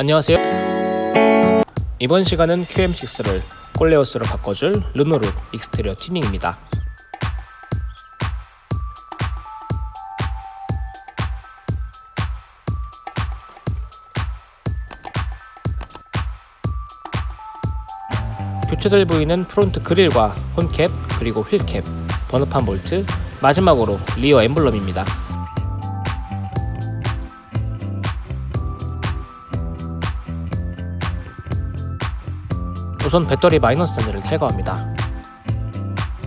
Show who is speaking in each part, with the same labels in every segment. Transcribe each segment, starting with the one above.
Speaker 1: 안녕하세요. 이번 시간은 QM6를 꼴레오스로 바꿔줄 르노룩 exterior 튜닝입니다. 교체될 부위는 front 그릴과 혼캡 그리고 wheel cap 번호판 볼트 마지막으로 rear 엠블럼입니다 우선 배터리 마이너스 단자를 탈거합니다.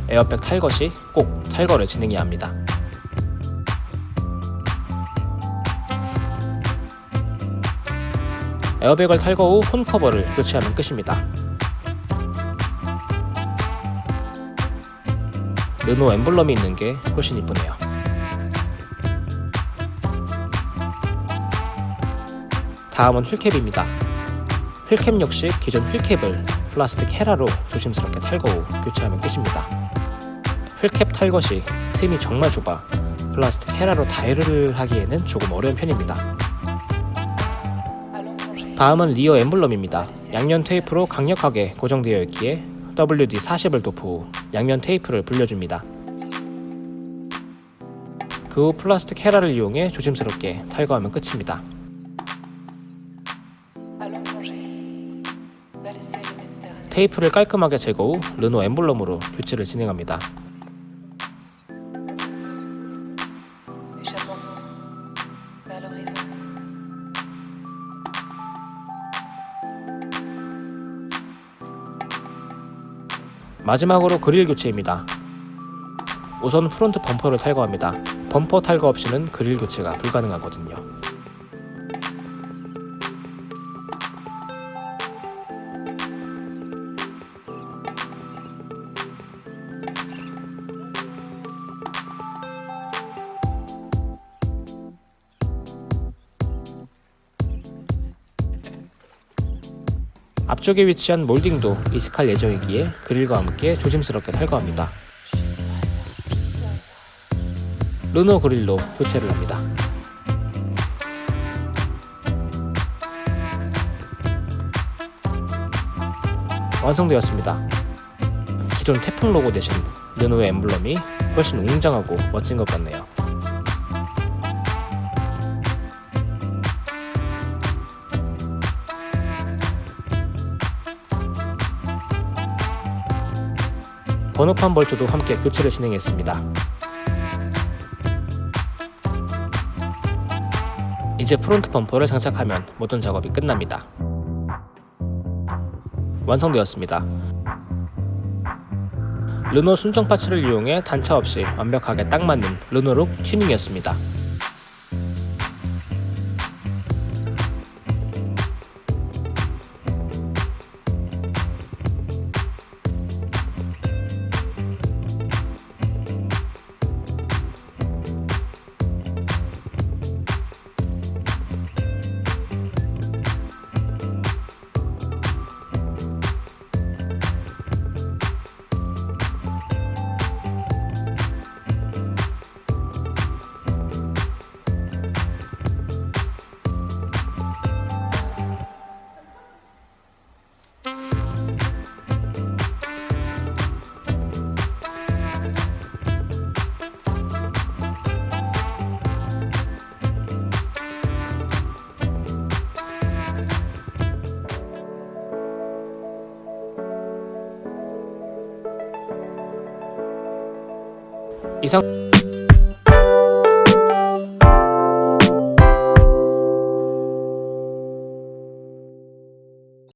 Speaker 1: 에어백 탈거 시 꼭 탈거를 진행해야 합니다. 에어백을 탈거 후혼 커버를 교체하면 끝입니다. 르노 엠블럼이 있는 게 훨씬 이쁘네요. 다음은 wheel cap입니다. wheel cap 역시 기존 wheel cap을 플라스틱 헤라로 조심스럽게 탈거 후 교체하면 끝입니다. wheel cap 탈거 시 틈이 정말 좁아 플라스틱 헤라로 DIY를 하기에는 조금 어려운 편입니다. 다음은 rear 엠블럼입니다. 양면 테이프로 강력하게 고정되어 있기에 WD-40을 도포 후 양면 테이프를 불려줍니다. 그 후 플라스틱 헤라를 이용해 조심스럽게 탈거하면 끝입니다. 테이프를 깔끔하게 제거 후 르노 엠블럼으로 교체를 진행합니다. 마지막으로 그릴 교체입니다. 우선 프론트 범퍼를 탈거합니다. 범퍼 탈거 없이는 그릴 교체가 불가능하거든요. 앞쪽에 위치한 몰딩도 이식할 예정이기에 그릴과 함께 조심스럽게 탈거합니다. 르노 그릴로 교체를 합니다. 완성되었습니다. 기존 태풍 로고 대신 르노의 엠블럼이 훨씬 웅장하고 멋진 것 같네요. 번호판 볼트도 함께 교체를 진행했습니다. 이제 front 범퍼를 장착하면 모든 작업이 끝납니다. 완성되었습니다. 르노 순정 parts를 이용해 단차 없이 완벽하게 딱 맞는 르노룩 튜닝이었습니다. 이상